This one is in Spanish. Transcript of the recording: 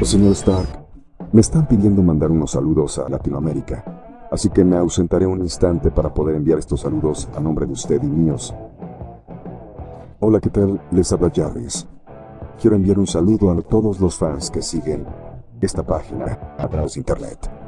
Pues, señor Stark, me están pidiendo mandar unos saludos a Latinoamérica, así que me ausentaré un instante para poder enviar estos saludos a nombre de usted y míos. Hola, ¿qué tal? Les habla Jarvis. Quiero enviar un saludo a todos los fans que siguen esta página a través de internet.